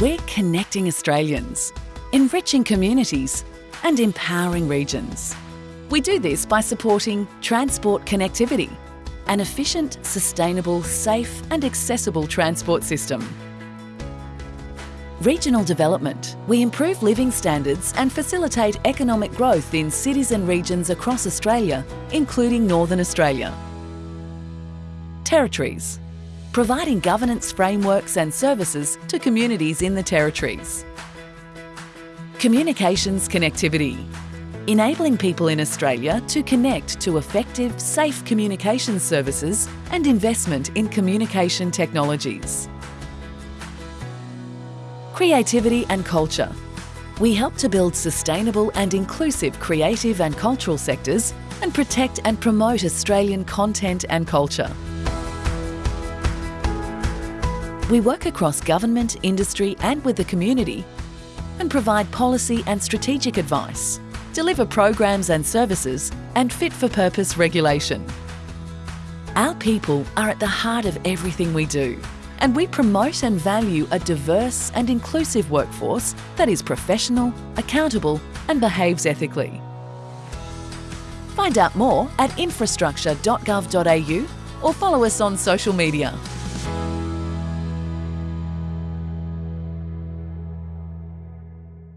We're connecting Australians, enriching communities and empowering regions. We do this by supporting transport connectivity, an efficient, sustainable, safe and accessible transport system. Regional development. We improve living standards and facilitate economic growth in cities and regions across Australia, including Northern Australia. Territories. Providing governance frameworks and services to communities in the territories. Communications connectivity. Enabling people in Australia to connect to effective, safe communication services and investment in communication technologies. Creativity and culture. We help to build sustainable and inclusive creative and cultural sectors and protect and promote Australian content and culture. We work across government, industry and with the community and provide policy and strategic advice, deliver programs and services and fit-for-purpose regulation. Our people are at the heart of everything we do and we promote and value a diverse and inclusive workforce that is professional, accountable and behaves ethically. Find out more at infrastructure.gov.au or follow us on social media.